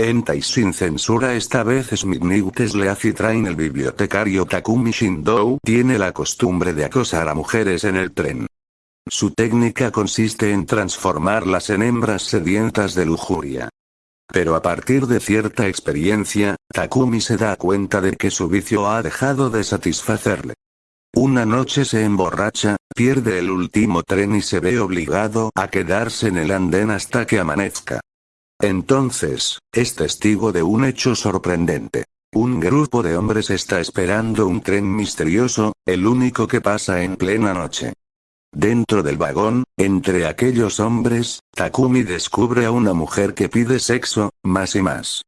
Entai sin censura esta vez Smith Sleazy Train el bibliotecario Takumi Shindou tiene la costumbre de acosar a mujeres en el tren. Su técnica consiste en transformarlas en hembras sedientas de lujuria. Pero a partir de cierta experiencia, Takumi se da cuenta de que su vicio ha dejado de satisfacerle. Una noche se emborracha, pierde el último tren y se ve obligado a quedarse en el andén hasta que amanezca. Entonces, es testigo de un hecho sorprendente. Un grupo de hombres está esperando un tren misterioso, el único que pasa en plena noche. Dentro del vagón, entre aquellos hombres, Takumi descubre a una mujer que pide sexo, más y más.